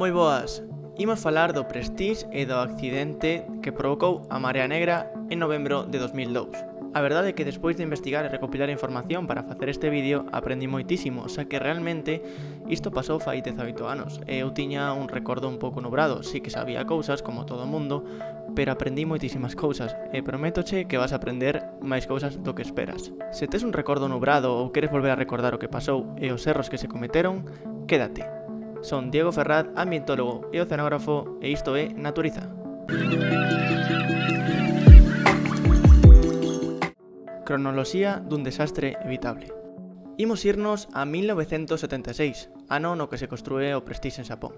Moi boas, imos falar do Prestige e do accidente que provocou a Marea Negra en novembro de 2002. A verdade é que despois de investigar e recopilar información para facer este vídeo aprendi moitísimo, xa que realmente isto pasou fai 18 anos e eu tiña un recordo un pouco nubrado, si que sabía cousas como todo o mundo, pero aprendí moitísimas cousas e prométoche que vas a aprender máis cousas do que esperas. Se tes un recordo nubrado ou queres volver a recordar o que pasou e os erros que se cometeron, quédate. Son Diego Ferraz, ambientólogo e oceanógrafo, e isto é Naturiza. Cronoloxía dun desastre evitable. Imos irnos a 1976, ano no que se construe o Prestige en Xapón.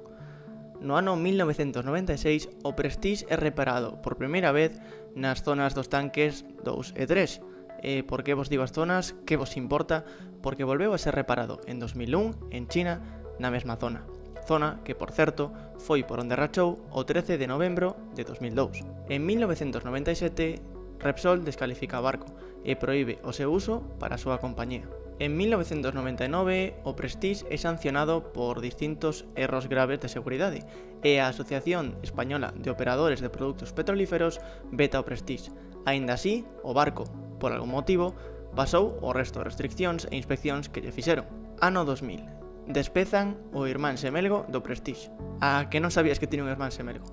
No ano 1996, o Prestige é reparado por primeira vez nas zonas dos tanques 2 e 3, e por que vos digo as zonas, que vos importa, porque volveu a ser reparado en 2001 en China na mesma zona zona que, por certo, foi por onde rachou o 13 de novembro de 2002. En 1997, Repsol descalifica o barco e proíbe o seu uso para a súa compañía. En 1999, o Prestige é sancionado por distintos erros graves de seguridade e a Asociación Española de Operadores de Produtos Petrolíferos veta o Prestige. Aínda así, o barco, por algún motivo, pasou o resto de restriccións e inspeccións que lle fixeron. Ano 2000, despezan o irmán semelgo do Prestige. A que non sabías que tiña un irmán semelgo?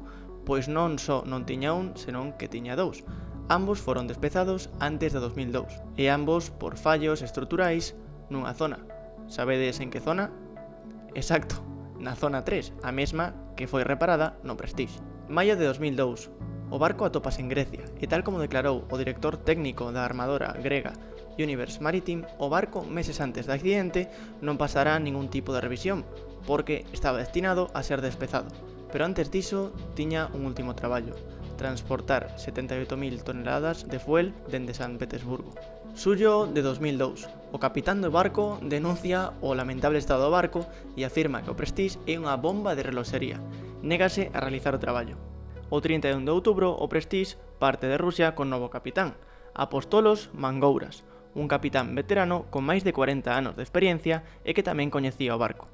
Pois non só non tiña un, senón que tiña dous. Ambos foron despezados antes de 2002, e ambos por fallos estruturais nunha zona. Sabedes en que zona? Exacto, na zona 3, a mesma que foi reparada no Prestige. Maio de 2002, o barco atopase en Grecia, e tal como declarou o director técnico da armadora grega Universe Maritime, o barco meses antes do accidente, non pasará ningún tipo de revisión, porque estaba destinado a ser despezado. Pero antes diso, tiña un último traballo, transportar 78.000 toneladas de fuel dende San Petersburgo. Suyo de 2002, o capitán do barco denuncia o lamentable estado do barco e afirma que o Prestige é unha bomba de reloxería. Négase a realizar o traballo. O 31 de outubro, o Prestige parte de Rusia con novo capitán, Apostolos Mangouras, un capitán veterano con máis de 40 anos de experiencia e que tamén coñecía o barco.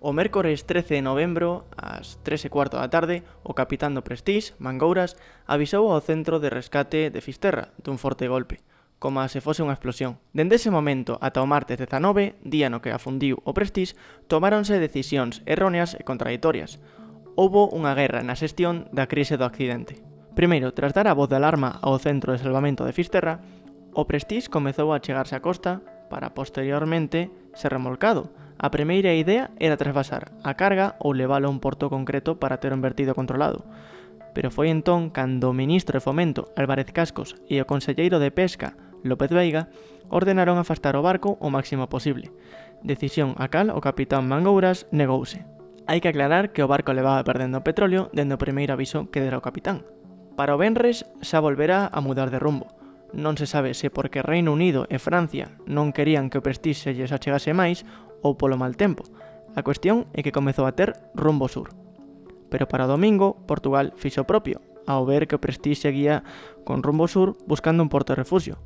O mércores 13 de novembro, ás 3 e cuarto da tarde, o capitán do Prestige, Mangouras, avisou ao centro de rescate de Fisterra dun forte golpe, como se fose unha explosión. Dende ese momento ata o martes 19, día no que afundiu o Prestige, tomáronse decisións erróneas e contraditorias. Houbo unha guerra na xestión da crise do accidente. Primeiro, tras dar a voz de alarma ao centro de salvamento de Fisterra, O Prestige comezou a chegarse á costa para posteriormente ser remolcado. A primeira idea era trasvasar a carga ou leválo a un porto concreto para ter un vertido controlado. Pero foi entón cando o ministro de Fomento, Álvarez Cascos, e o conselleiro de Pesca, López Veiga, ordenaron afastar o barco o máximo posible. Decisión a cal o capitán Mangouras negouse. Hai que aclarar que o barco levaba perdendo petróleo dende o primeiro aviso que dera o capitán. Para o Benres xa volverá a mudar de rumbo non se sabe se porque Reino Unido e Francia non querían que o prestixio lles achegase máis ou polo mal tempo. A cuestión é que comezou a ter rumbo sur. Pero para o domingo, Portugal fixo propio, ao ver que o prestixio seguía con rumbo sur buscando un porto refuxio,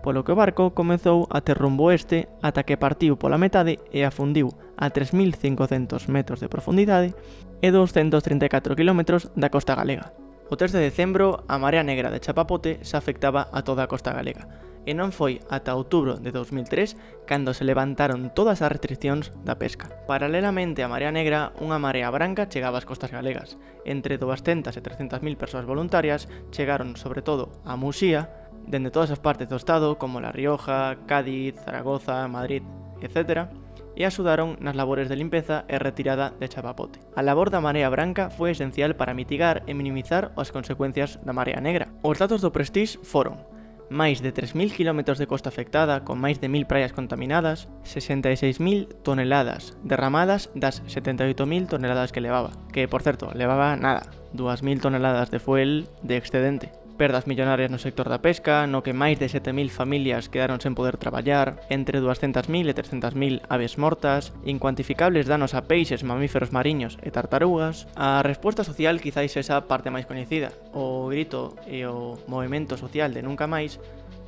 polo que o barco comezou a ter rumbo este ata que partiu pola metade e afundiu a 3.500 metros de profundidade e 234 km da costa galega. O 3 de decembro, a marea negra de Chapapote se afectaba a toda a costa galega, e non foi ata outubro de 2003 cando se levantaron todas as restriccións da pesca. Paralelamente á marea negra, unha marea branca chegaba ás costas galegas. Entre 200 e 300.000 persoas voluntarias chegaron sobre todo a Muxía, dende todas as partes do estado como La Rioja, Cádiz, Zaragoza, Madrid, etc., e axudaron nas labores de limpeza e retirada de Chapapote. A labor da marea branca foi esencial para mitigar e minimizar as consecuencias da marea negra. Os datos do Prestige foron máis de 3.000 km de costa afectada con máis de 1.000 praias contaminadas, 66.000 toneladas derramadas das 78.000 toneladas que levaba, que por certo levaba nada, 2.000 toneladas de fuel de excedente perdas millonarias no sector da pesca, no que máis de 7.000 familias quedaron sen poder traballar, entre 200.000 e 300.000 aves mortas, incuantificables danos a peixes, mamíferos mariños e tartarugas, a resposta social quizáis esa parte máis coñecida. O grito e o movimento social de Nunca Máis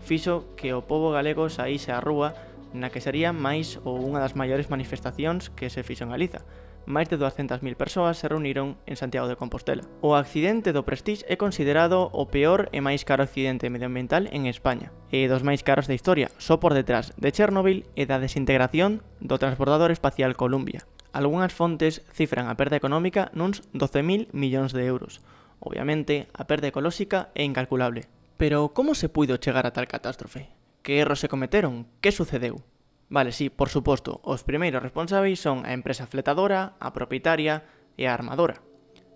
fixo que o povo galego saíse á rúa na que sería máis ou unha das maiores manifestacións que se fixo en Galiza, máis de 200.000 persoas se reuniron en Santiago de Compostela. O accidente do Prestige é considerado o peor e máis caro accidente medioambiental en España, e dos máis caros da historia, só por detrás de Chernobyl e da desintegración do transbordador espacial Columbia. Algúnas fontes cifran a perda económica nuns 12.000 millóns de euros. Obviamente, a perda ecolóxica é incalculable. Pero como se puido chegar a tal catástrofe? Que erros se cometeron? Que sucedeu? Vale, sí, por suposto, os primeiros responsáveis son a empresa fletadora, a propietaria e a armadora,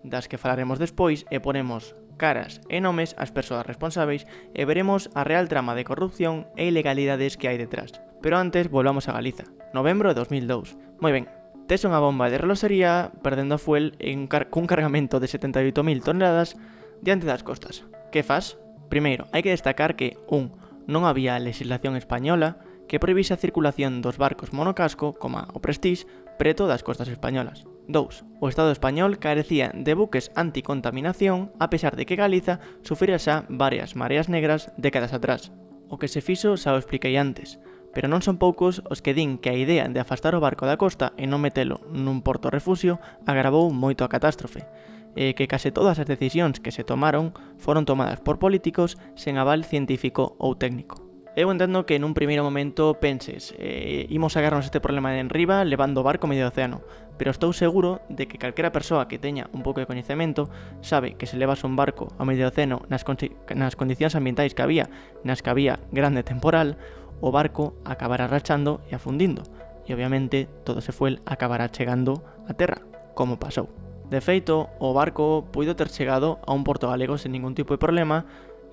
das que falaremos despois e ponemos caras e nomes ás persoas responsáveis e veremos a real trama de corrupción e ilegalidades que hai detrás. Pero antes, volvamos a Galiza, novembro de 2002. Moi ben, tes unha bomba de relosería perdendo a fuel en car cun cargamento de 78.000 toneladas diante das costas. Que faz? Primeiro, hai que destacar que un, Non había legislación española que prohibise a circulación dos barcos monocasco, coma o Prestige, preto das costas españolas. 2. O Estado español carecía de buques anticontaminación a pesar de que Galiza sufrira xa varias mareas negras décadas atrás. O que se fixo xa o expliquei antes, pero non son poucos os que din que a idea de afastar o barco da costa e non metelo nun porto refugio agravou moito a catástrofe, e que case todas as decisións que se tomaron foron tomadas por políticos sen aval científico ou técnico. Eu entendo que nun primeiro momento penses eh, imos agarrarnos este problema de enriba levando barco medio océano, pero estou seguro de que calquera persoa que teña un pouco de coñecemento sabe que se levas un barco ao medio océano nas, nas condicións ambientais que había, nas que había grande temporal, o barco acabará rachando e afundindo, e obviamente todo se fuel acabará chegando a terra, como pasou. De feito, o barco puido ter chegado a un porto galego sen ningún tipo de problema,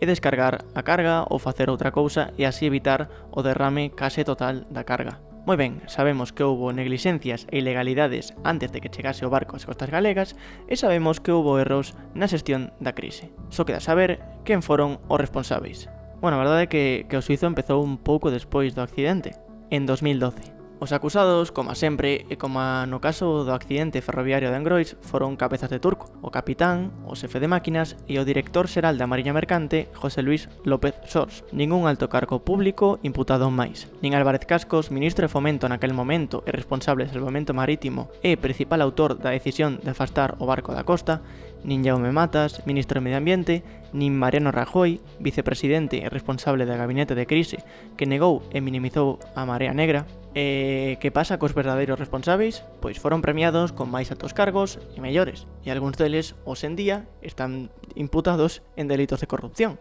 e descargar a carga ou facer outra cousa e así evitar o derrame case total da carga. Moi ben, sabemos que houbo neglixencias e ilegalidades antes de que chegase o barco ás costas galegas e sabemos que houbo erros na xestión da crise. Só queda saber quen foron os responsáveis. Bueno, a verdade é que, que o suizo empezou un pouco despois do accidente, en 2012. Os acusados, como sempre, e como no caso do accidente ferroviario de Angrois, foron Cabezas de Turco, o capitán, o xefe de máquinas e o director xeral da Mariña Mercante, José Luis López Sors. Ningún alto cargo público imputado máis. Nin Álvarez Cascos, ministro de Fomento naquel momento e responsable de salvamento marítimo e principal autor da decisión de afastar o barco da costa, nin Jaume Matas, ministro de Medio Ambiente, nin Mariano Rajoy, vicepresidente e responsable da gabinete de crise, que negou e minimizou a marea negra. E que pasa cos verdadeiros responsáveis? Pois foron premiados con máis altos cargos e mellores, e algúns deles, hoxe en día, están imputados en delitos de corrupción.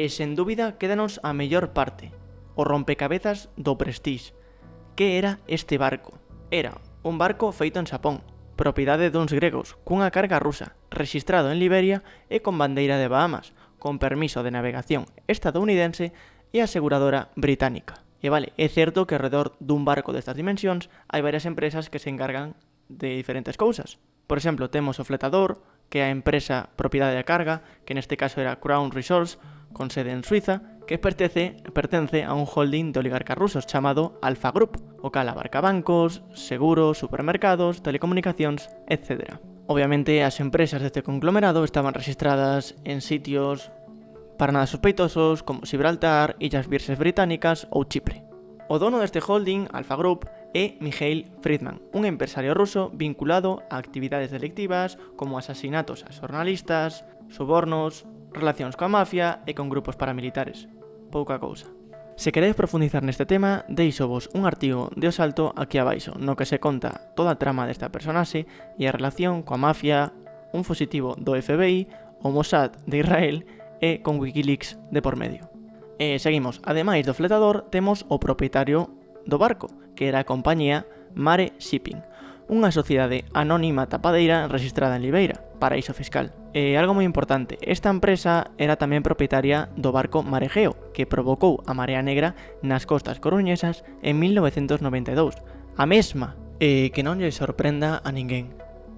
E sen dúbida quédanos a mellor parte, o rompecabezas do Prestige. Que era este barco? Era un barco feito en Xapón, propiedade duns gregos cunha carga rusa, rexistrado en Liberia e con bandeira de Bahamas, con permiso de navegación estadounidense e aseguradora británica. E vale, é certo que alrededor dun barco destas dimensións hai varias empresas que se encargan de diferentes cousas. Por exemplo, temos o fletador, que é a empresa propiedade da carga, que neste caso era Crown Resource, con sede en Suiza, que pertence, pertence a un holding de oligarcas rusos chamado Alfa Group, o cal abarca bancos, seguros, supermercados, telecomunicacións, etc. Obviamente, as empresas deste conglomerado estaban registradas en sitios para nada sospeitosos como Gibraltar, Illas Virses Británicas ou Chipre. O dono deste holding, Alfa Group, é Mikhail Friedman, un empresario ruso vinculado a actividades delictivas como asasinatos a xornalistas, sobornos, relacións coa mafia e con grupos paramilitares. Pouca cousa. Se queredes profundizar neste tema, deixo vos un artigo de O Salto aquí abaixo, no que se conta toda a trama desta personaxe e a relación coa mafia, un fusitivo do FBI, o Mossad de Israel e con Wikileaks de por medio. E seguimos, ademais do fletador, temos o propietario do barco, que era a compañía Mare Shipping unha sociedade anónima tapadeira registrada en Libeira, paraíso fiscal. E algo moi importante, esta empresa era tamén propietaria do barco Marejeo, que provocou a Marea Negra nas costas coruñesas en 1992. A mesma, e que non lle sorprenda a ninguén.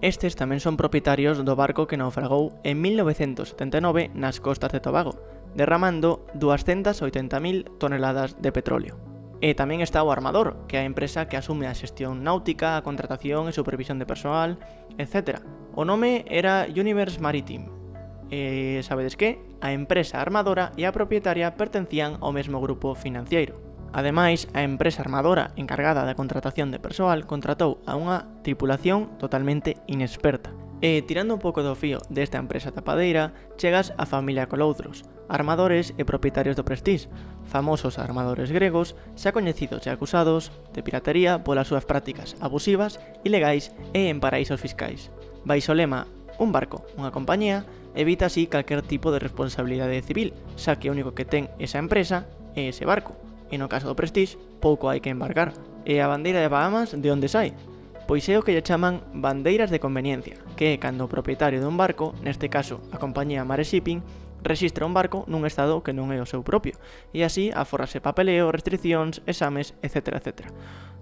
Estes tamén son propietarios do barco que naufragou en 1979 nas costas de Tobago, derramando 280.000 toneladas de petróleo. E tamén está o armador, que é a empresa que asume a xestión náutica, a contratación e supervisión de persoal, etc. O nome era Universe Maritime. E sabedes que? A empresa armadora e a propietaria pertencían ao mesmo grupo financiero. Ademais, a empresa armadora encargada da contratación de persoal contratou a unha tripulación totalmente inexperta, E tirando un pouco do fío desta empresa tapadeira, chegas a familia Coloudros, armadores e propietarios do Prestige, famosos armadores gregos xa coñecidos e acusados de piratería polas súas prácticas abusivas, ilegais e en paraísos fiscais. Baixo lema, un barco, unha compañía, evita así calquer tipo de responsabilidade civil, xa que o único que ten esa empresa é ese barco, e no caso do Prestige, pouco hai que embarcar. E a bandeira de Bahamas de onde sai? pois é o que lle chaman bandeiras de conveniencia, que é cando o propietario dun barco, neste caso a compañía Mare Shipping, registra un barco nun estado que non é o seu propio, e así aforrase papeleo, restriccións, exames, etc. etc.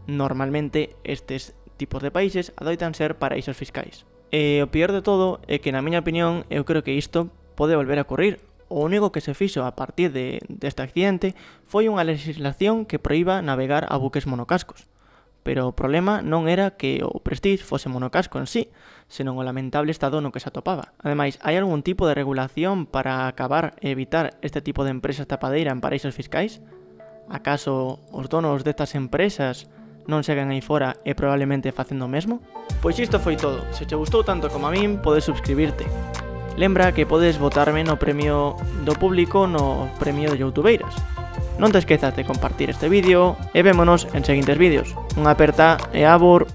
Normalmente estes tipos de países adoitan ser paraísos fiscais. E o peor de todo é que na miña opinión eu creo que isto pode volver a ocurrir, o único que se fixo a partir de, deste accidente foi unha legislación que proíba navegar a buques monocascos pero o problema non era que o Prestige fose monocasco en sí, senón o lamentable estado no que se atopaba. Ademais, hai algún tipo de regulación para acabar e evitar este tipo de empresas tapadeira en paraísos fiscais? Acaso os donos destas empresas non seguen aí fora e probablemente facendo o mesmo? Pois isto foi todo. Se te gustou tanto como a min, podes subscribirte. Lembra que podes votarme no premio do público no premio de Youtubeiras. Non te esquezas de compartir este vídeo e vémonos en seguintes vídeos. Un aperta e abur.